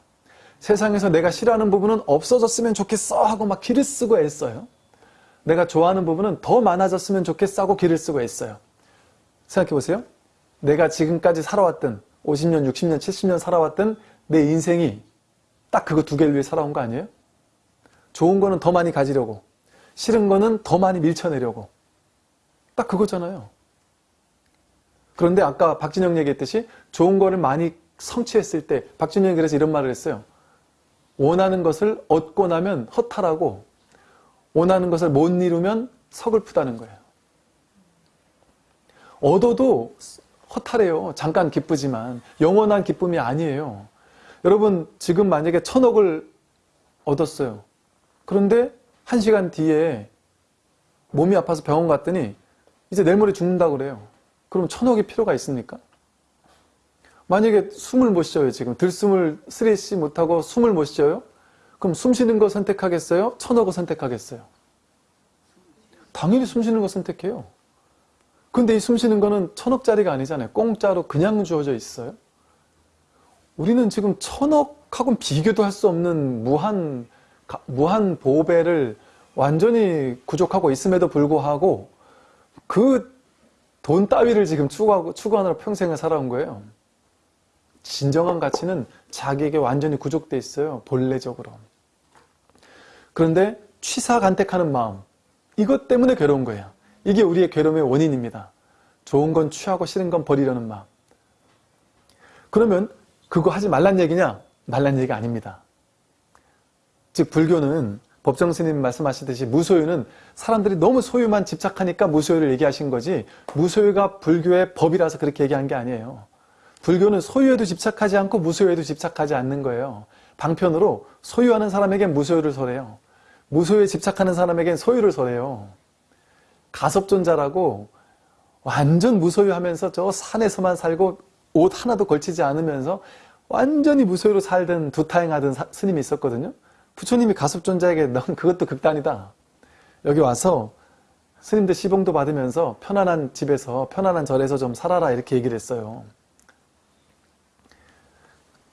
세상에서 내가 싫어하는 부분은 없어졌으면 좋겠어 하고 막 길을 쓰고 애써요. 내가 좋아하는 부분은 더 많아졌으면 좋겠어 하고 길을 쓰고 애써요. 생각해 보세요. 내가 지금까지 살아왔던 50년, 60년, 70년 살아왔던 내 인생이 딱 그거 두 개를 위해 살아온 거 아니에요? 좋은 거는 더 많이 가지려고 싫은 거는 더 많이 밀쳐내려고 딱 그거잖아요. 그런데 아까 박진영 얘기했듯이 좋은 거를 많이 성취했을 때 박진영이 그래서 이런 말을 했어요. 원하는 것을 얻고 나면 허탈하고 원하는 것을 못 이루면 서글프다는 거예요. 얻어도 허탈해요. 잠깐 기쁘지만 영원한 기쁨이 아니에요. 여러분 지금 만약에 천억을 얻었어요. 그런데 한 시간 뒤에 몸이 아파서 병원 갔더니 이제 내일 모레 죽는다고 그래요. 그럼 천억이 필요가 있습니까? 만약에 숨을 못 쉬어요, 지금. 들숨을 쓰레쉬 못하고 숨을 못 쉬어요? 그럼 숨 쉬는 거 선택하겠어요? 천억을 선택하겠어요? 당연히 숨 쉬는 거 선택해요. 근데 이 숨 쉬는 거는 천억짜리가 아니잖아요. 공짜로 그냥 주어져 있어요. 우리는 지금 천억하고는 비교도 할 수 없는 무한, 가- 무한 보배를 완전히 구족하고 있음에도 불구하고 그 돈 따위를 지금 추구하고, 추구하느라 평생을 살아온 거예요. 진정한 가치는 자기에게 완전히 구족돼 있어요. 본래적으로. 그런데 취사간택하는 마음, 이것 때문에 괴로운 거예요. 이게 우리의 괴로움의 원인입니다. 좋은 건 취하고 싫은 건 버리려는 마음. 그러면 그거 하지 말란 얘기냐? 말란 얘기가 아닙니다. 즉 불교는 법정 스님 말씀하시듯이 무소유는 사람들이 너무 소유만 집착하니까 무소유를 얘기하신 거지 무소유가 불교의 법이라서 그렇게 얘기한 게 아니에요. 불교는 소유에도 집착하지 않고 무소유에도 집착하지 않는 거예요. 방편으로 소유하는 사람에겐 무소유를 설해요. 무소유에 집착하는 사람에겐 소유를 설해요. 가섭존자라고 완전 무소유하면서 저 산에서만 살고 옷 하나도 걸치지 않으면서 완전히 무소유로 살던 두타행하던 사- 스님이 있었거든요. 부처님이 가섭존자에게 넌 그것도 극단이다. 여기 와서 스님들 시봉도 받으면서 편안한 집에서 편안한 절에서 좀 살아라 이렇게 얘기를 했어요.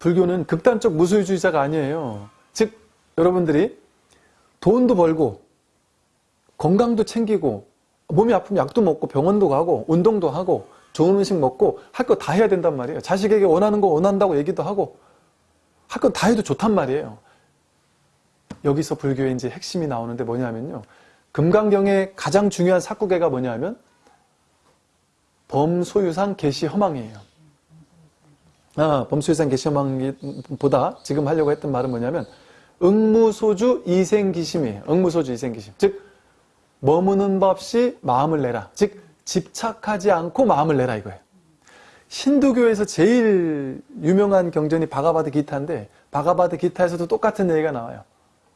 불교는 극단적 무소유주의자가 아니에요. 즉 여러분들이 돈도 벌고 건강도 챙기고 몸이 아프면 약도 먹고 병원도 가고 운동도 하고 좋은 음식 먹고 할 거 다 해야 된단 말이에요. 자식에게 원하는 거 원한다고 얘기도 하고 할 거 다 해도 좋단 말이에요. 여기서 불교의 이제 핵심이 나오는데 뭐냐면요. 금강경의 가장 중요한 사구계가 뭐냐면 범소유상 개시 허망이에요. 아, 범소유상 개시허망보다 지금 하려고 했던 말은 뭐냐면 응무소주 이생기심이에요. 응무소주 이생기심. 즉 머무는 법 없이 마음을 내라. 즉 집착하지 않고 마음을 내라 이거예요. 힌두교에서 제일 유명한 경전이 바가바드 기타인데 바가바드 기타에서도 똑같은 얘기가 나와요.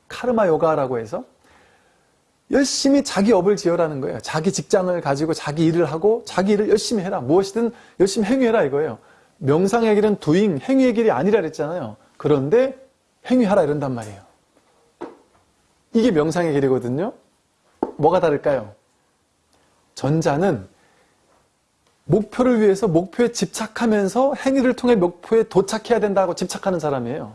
카르마 요가라고 해서 열심히 자기 업을 지어라는 거예요. 자기 직장을 가지고 자기 일을 하고 자기 일을 열심히 해라. 무엇이든 열심히 행위해라 이거예요. 명상의 길은 두잉, 행위의 길이 아니라 그랬잖아요. 그런데 행위하라 이런단 말이에요. 이게 명상의 길이거든요. 뭐가 다를까요? 전자는 목표를 위해서 목표에 집착하면서 행위를 통해 목표에 도착해야 된다고 집착하는 사람이에요.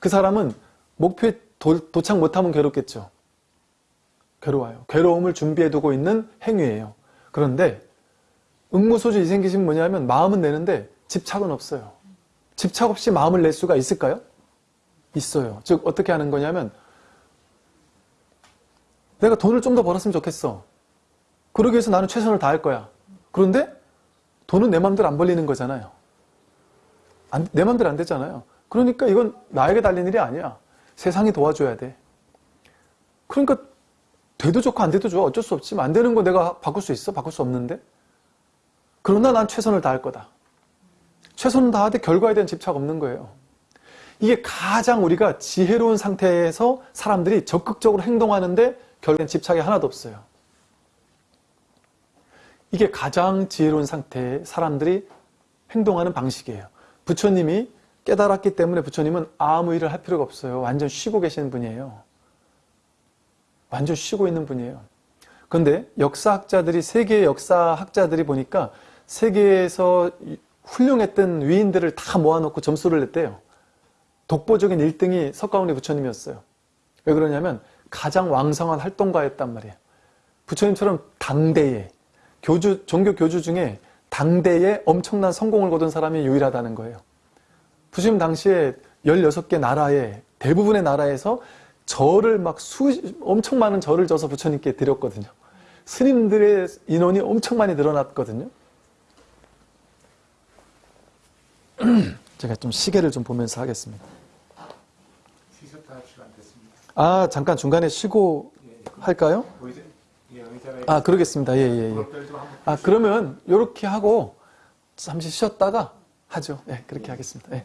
그 사람은 목표에 도, 도착 못하면 괴롭겠죠. 괴로워요. 괴로움을 준비해두고 있는 행위예요. 그런데 응무소주 이생기심 뭐냐면 마음은 내는데 집착은 없어요. 집착 없이 마음을 낼 수가 있을까요? 있어요. 즉 어떻게 하는 거냐면 내가 돈을 좀 더 벌었으면 좋겠어. 그러기 위해서 나는 최선을 다할 거야. 그런데 돈은 내 맘대로 안 벌리는 거잖아요. 안- 내 맘대로 안 되잖아요. 그러니까 이건 나에게 달린 일이 아니야. 세상이 도와줘야 돼. 그러니까 돼도 좋고 안 돼도 좋아. 어쩔 수 없지만 안 되는 거 내가 바꿀 수 있어? 바꿀 수 없는데? 그러나 난 최선을 다할 거다. 최선을 다하되 결과에 대한 집착 없는 거예요. 이게 가장 우리가 지혜로운 상태에서 사람들이 적극적으로 행동하는데 결국엔 집착이 하나도 없어요. 이게 가장 지혜로운 상태의 사람들이 행동하는 방식이에요. 부처님이 깨달았기 때문에 부처님은 아무 일을 할 필요가 없어요. 완전 쉬고 계시는 분이에요. 완전 쉬고 있는 분이에요. 그런데 역사학자들이 세계의 역사학자들이 보니까 세계에서 훌륭했던 위인들을 다 모아놓고 점수를 냈대요. 독보적인 1등이 석가모니 부처님이었어요. 왜 그러냐면 가장 왕성한 활동가였단 말이에요. 부처님처럼 당대에 교주 종교 교주 중에 당대에 엄청난 성공을 거둔 사람이 유일하다는 거예요. 부처님 당시에 16개 나라에 대부분의 나라에서 절을 막 수, 엄청 많은 절을 져서 부처님께 드렸거든요. 스님들의 인원이 엄청 많이 늘어났거든요. 제가 좀 시계를 좀 보면서 하겠습니다. 아, 잠깐 중간에 쉬고 할까요? 뭐 예, 아, 그러겠습니다. 예, 예, 예. 아, 그러면 이렇게 하고 잠시 쉬었다가 하죠. 예, 그렇게 하겠습니다. 예.